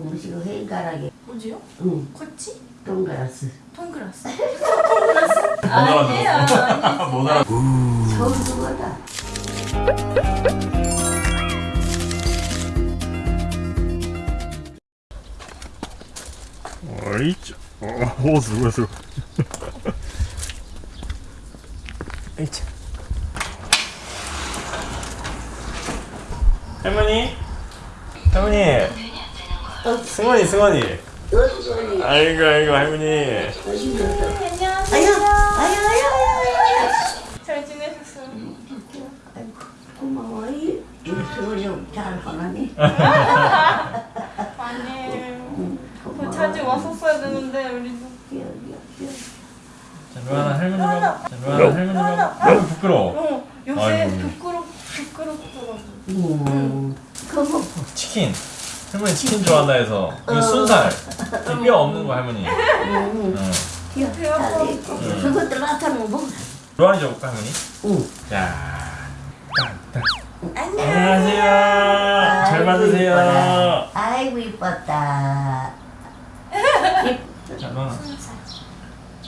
음식은 헹가라게. 뭐지요? 응. 코치? 동그라스. 동그라스? 동그라스? 아니야. 못 알아. 처음 그거다. 어이, 오 수고 수고. 에이차. 할머니? 할머니? 승원이, 승원이. 아이고, 아이고, 할머니. 안녕하세요 아유 아유 잘 지내셨어요? 아이고 고마워 이 소리 잘 하나니 아니에요 더 자주 왔었어야 되는데 우리도 자, 루아나 할머니랑, 자, 루아나 할머니랑. 너무 부끄러워. 어 요새 아이고. 부끄럽, 부끄럽더라고 음 그거 치킨. 할머니 치킨 좋아한다 해서. 이거 순살. 이뼈 없는 거 할머니. 응. 배 아파 그것들 나타나면 뭐 루아니 줘볼까 할머니? 응. 자, 딱, 딱. 안녕 안녕하세요. 잘 받으세요. 이뻐라. 아이고 이뻤다 자, 루아나.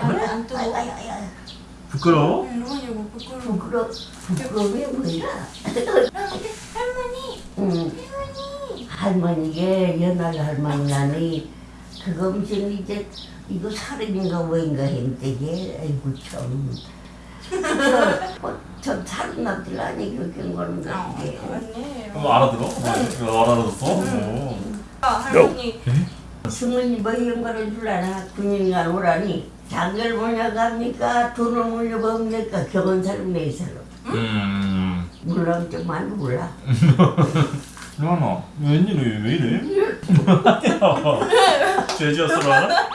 말을 안 뜨고 아유 아유 아유 부끄러워? 응 로건이 이거 부끄러워 부끄러 부끄러움이 뭐야 할머니 응 할머니 할머니게 연할 할머니라니 그거 무슨 이제 이거 살인인가 뭐인가 했는데 아이고 참저 살인 납들 아니 그렇게 한 거는 그게. 아니에요. 뭐 알아들어? 뭐 지금 알아들었어? 오. 아, 할머니. 승은이 뭐 이런 거를 줄라나? 군인간 오라니? 장을 뭐냐 갑니까? 돈을 물려봅니까? 경은 사람 내 사람. 음. 물론 좀 많이 몰라 루아나, 웬일이 왜 이래? 루아나?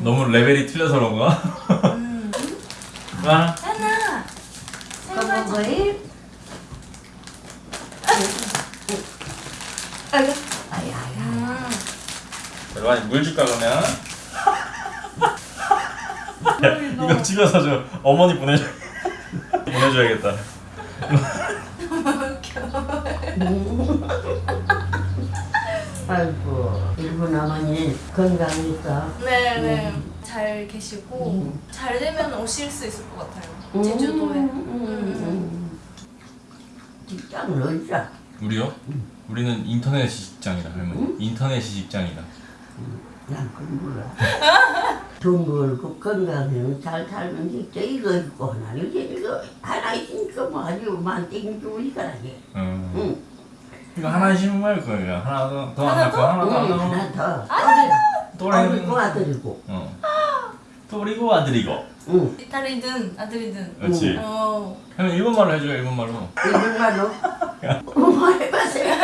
너무 레벨이 틀려서 그런가? 하나 그거 뭐이 아이고 아야야 루아니 물 줄까 그러면? 이거 집에서 저 어머니 보내줘 보내줘야겠다. 아이고 일본 어머니 건강했어. 네네. 잘 계시고 잘 되면 오실 수 있을 것 같아요. 제주도에. 음, 직장 어디야? 우리요? 우리는 인터넷 직장이다 할머니. 인터넷 직장이다. 난 그건 몰라. 돈 벌고 건강해서 잘 살면 진짜 이거 있고 하나 이거 하나 있으니까 뭐 아주 만땡이 좋으니까 하게 음. 응 이거 하나 말 거야. 하나 더, 더 하나 하나 더, 하나 더, 응, 하나 하나 더. 더 또래. 어리고 아들이고 어. 또리고 아들이고. 응 딸이든 아들이든 그렇지. 어 그러면 일본말로 해줘요. 일본말로. 일본말로 뭐 해봤어요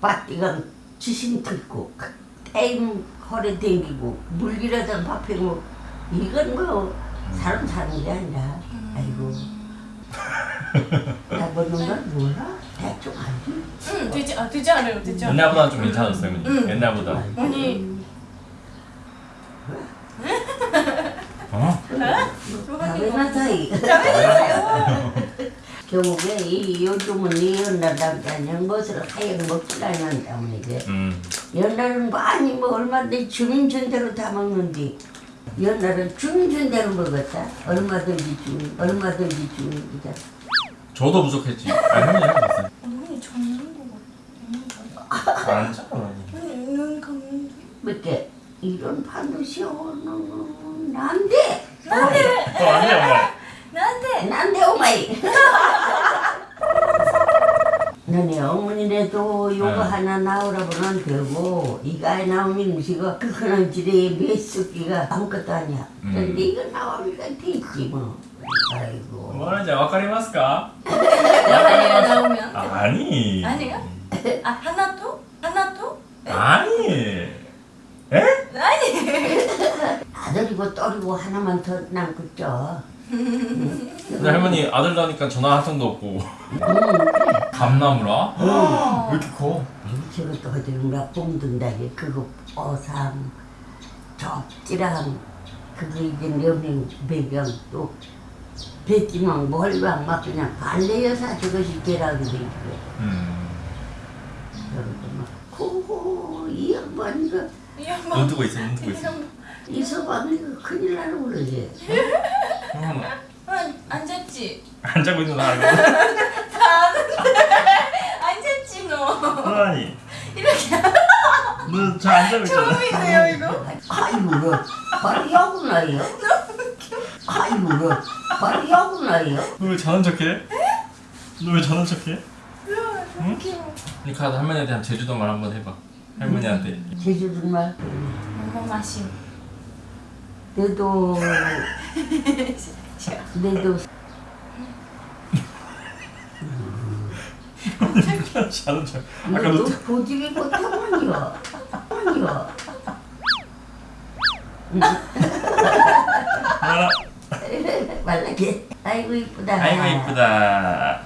바띠가 지심 듣고 땡 허리 댕기고 물기라도 밥해고 이건 뭐 사람 사는 게 아니라 아이고 나 보는 건 몰라? 대충 알지 응, 되지, 아, 되지 않아요, 되지 않아요. 옛날보다 좀 괜찮았어요, 할머니. 응. 옛날보다. 언니, 어? 다음에나 사이. 결국에 이 요즘은 이 연날당자는 것을 하얀 먹질 않는 때문에 이제. 음. 연날은 많이 뭐 얼마든지 주민준대로 다 먹는데 연날은 주민준대로 먹었다. 얼마든지 주민 얼마든지 주민이다 저도 부족했지. 아, 할머니 할머니 있어요. 언니 잡는 거 같아. 안. 언니 눈 감는 몇개 이런 판도시오는 난데 난데, 어, 아니야, 엄마. 난데. 난데 오마이 너네 어머니네도 요거 응. 하나 나오라고는 안 되고 이가에 나오는 음식은 그 그런 지대에 몇 숫기가 아무것도 아니야 음. 근데 이거 나오니까 되지 뭐 아이고 뭐라는지 와카리마스까? 나오면. 아니. 아니요? 아, 하나 더? 하나 더? 아니. 에? 아들이고 딸이고 하나만 더 남겠죠 근데 할머니 아들 나니까 전화 한 통도 없고. 음 감나무라? 왜 이렇게 커? 저것도 어디론가 뽕든다게 그거 어삼 접지랑 그게 이제 여명 배경 또 뱉지만 뭘막 막 그냥 발레 여사 저것이 제라고 돼 있고 음. 그러고 막 고고 이 양반이가 이 양반. 눈 뜨고 있어 눈 뜨고 이 있어. 양반. 이 서방이가 큰일 나는 그러지 형 아, 앉았지. 안 자고 있는 거 알고. 다 아는데. 앉았지 너. 아니. 이렇게 너잘안 자고 처음이네요 이거. 아이고 너 바로 야구나요 아이고 너 바로 야구나요 너왜 자는 척해? 너왜 자는 척해? 귀여워. 니카도 할머니한테 한 제주도 말 한번 해봐. 할머니한테. 제주도 말 너무 맛있. 내도 내도 자는 척. 아까 너도 너 고집이 못하면요 아니요 말아. 말라게 아이고 이쁘다 아이고 이쁘다.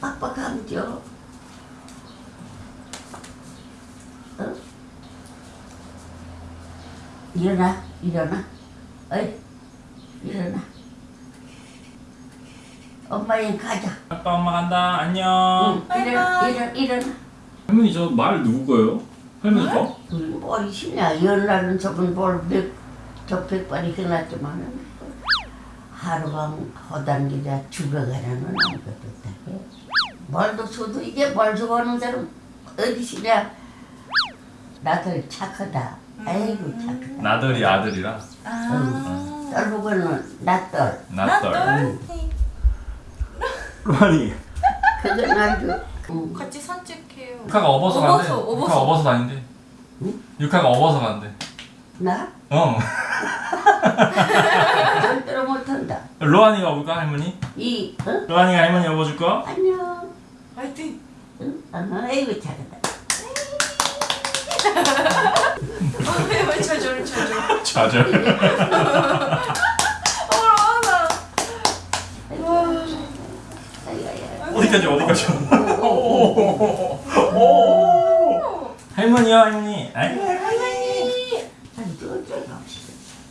빡빡하면 죠 일어나 일어나 어이 일어나 엄마랑 가자 아빠 엄마 간다. 안녕. 응, 일어나 바이바이. 일어나 일어나 할머니 저 말 누구 거예요? 할머니 거? 우리 머리 심냐 연날은 저번 볼백 적백발이 끝났지만은 하루방 허당기자 죽어가라는 아무것도 없다 말도 소도 이게 말 좋아하는 사람 어디 시냐 나들 착하다 아이고 착하다 나들이 아들이라. 아. 딸보고는 나떨 나떨. 나떨. 로아니. 그건 아주 음, 같이 산책해요. 유카가 업어서 간대. 업어서, 업어서. 유카 업어서 다닌대. 응? 유카가 업어서 간대. 나 어. 절대로 못한다 로아니가 업을까 할머니? 이 어? 로아니가 할머니 업어줄 거? 안녕 화이팅. 응? 아이고 착하다 왜 저절 저절. 좌절. 어 나. 아이고 아이고 어디까지 어디까지? 오. 할머니요 할머니. 할머니.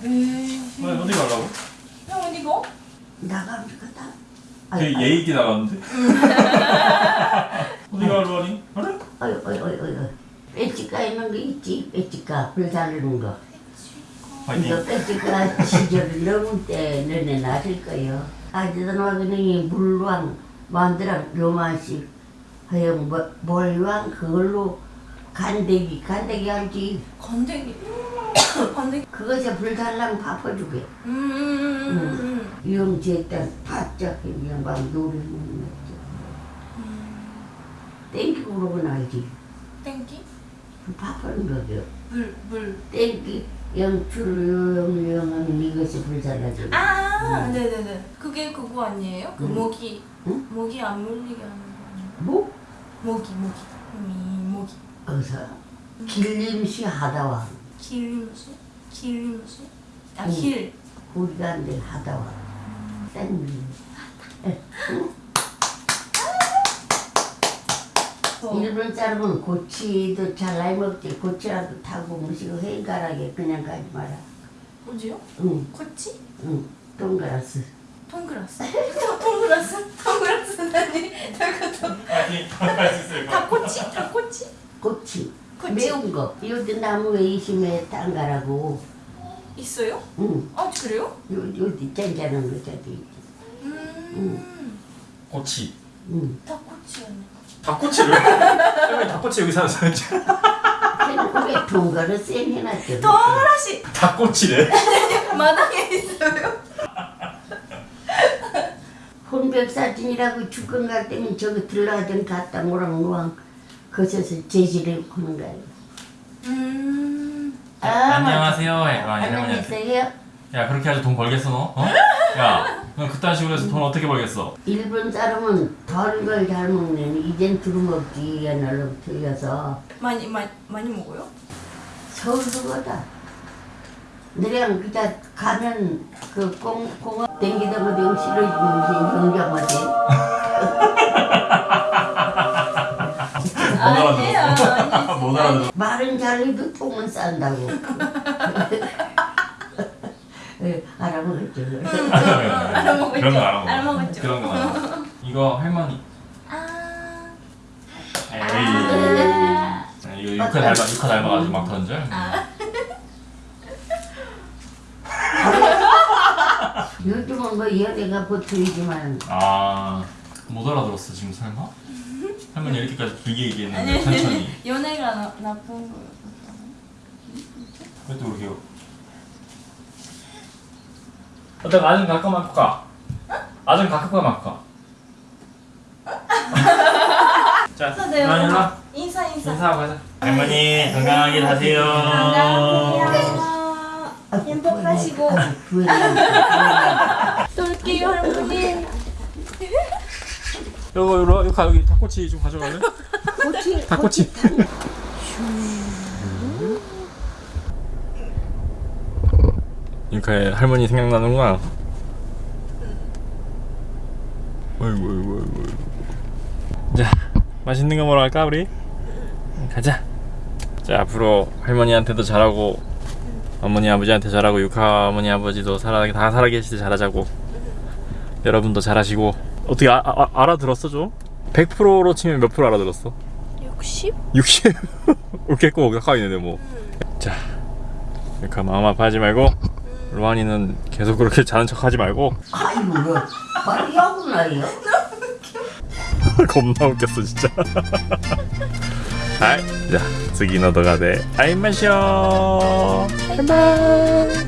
에이. 왜 어디 가려고? 형 어디 가? 나가면 좋겠다 되게 예의 있게 나갔는데. 어디 가 로아니? 그래? 어이 어이 어이 어이 배지가 있는 거 있지 배지가 불 달리는 거 이거 화이팅. 배지가 시절을 넘을 때 너네 나실 거요 아직은 와그니 물왕 만드랑 요만씩 하영 뭐- 몰왕 그걸로 간대기 간대기 알지 건더기. 건더기. 그것에 불 달랑 바꿔주게 음. 유영지했던 바짝 양반 노래는 거지 땡기고 그러고 알지 땡기. 그 바꾸는 거죠 물 물. 땡기 영출영영은 이것이 불살라져 아, 네네네. 그게 그거 아니에요? 그 음. 모기 응? 모기 안 물리게 하는 거 아니에요? 뭐? 모기 모기 미 모기 어서 길림시 하다와 길림수 길림수 응. 아길 우리가 안돼 하다와 땡기 일본 사람은 고치도 잘 나이 먹지. 고치라도 타고 무시고 행가라게 그냥 가지 마라. 뭐지요? 응, 코치? 응, 동그라스. 통그라스? 통그라스? 통그라스라니 저것도 화이팅. 할수 있을 거야. 닭꼬치 닭꼬치 고치 고치. 매운 거. 요즘 나무에 이심에 딴가라고. 있어요? 응, 아 그래요? 요, 요디 짠짠한 거 저기 있지. 음. 꼬치. 응. 닭꼬치 닭꼬치를? 할머니 닭꼬치 여기. 그래놓고 왜쌩 해놨죠 동그라시 닭꼬치래. 마당에 있어요 혼백 사진이라고 죽건 갈 때면 저기 들러가던 갔다 모랑 노랑 거기서 제지를 하는 거예요 음 아, 안녕하세요. 할머니한테. 안녕하세요 야 그렇게 해서 돈 벌겠어 너? 어? 야, 너 그딴 식으로 해서 돈 어떻게 벌겠어? 일본 사람은 덜 걸 잘 먹는 이젠 두루 먹지 옛날로 틀려서 많이 많이 많이 먹어요? 서울서보다 너랑 그자 가면 그 공, 공업 댕기다 영장마지 아니에요 아니에요 못 알아들어. 말은 잘해도 똥은 싼다고 예, 알아먹었죠. 알아먹었죠. 그런 거. 그런 거 알아먹어. 이거 할머니. 아. 에이. 아. 네, 이거 육화 닮아 육화 닮아가지고 막 던져. 요즘은 뭐 연애가 보통이지만 아 못 알아들었어 지금 설마? 할머니 이렇게까지 길게 얘기했는데 천천히. 연애가 나, 나쁜 거요. 왜또 그렇게? 어때 아좀 가끔 할까? 아좀 가끔 할까? 자, 네, 할머니 일로 와. 인사 인사. 인사하고 가자. 할머니 건강하게 사세요. 행복하시고 또 올게요 할머니. 요거 여기 닭꼬치 좀 가져갈래? 꼬치 닭꼬치. 유카의 할머니 생각나는구나. 어이구 어이구 어이구. 자 맛있는 거 먹으러 갈까 우리? 가자. 자 앞으로 할머니한테도 잘하고 어머니 아버지한테 잘하고 유카 어머니 아버지도 살아 다 살아계실 때 잘하자고. 여러분도 잘하시고 어떻게 아, 아, 알아들었어 좀? 100%로 치면 몇 프로 알아들었어? 60? 60? 웃겠고 가까이 있는데 뭐. 자, 그러니까 마음 아파하지 말고 로안이는 계속 그렇게 자는 척하지 말고 아이고 뭐 빨리 야구나요? 겁나 웃겼어 진짜. 아이, 자,次の動画で会いましょう。バイバイ。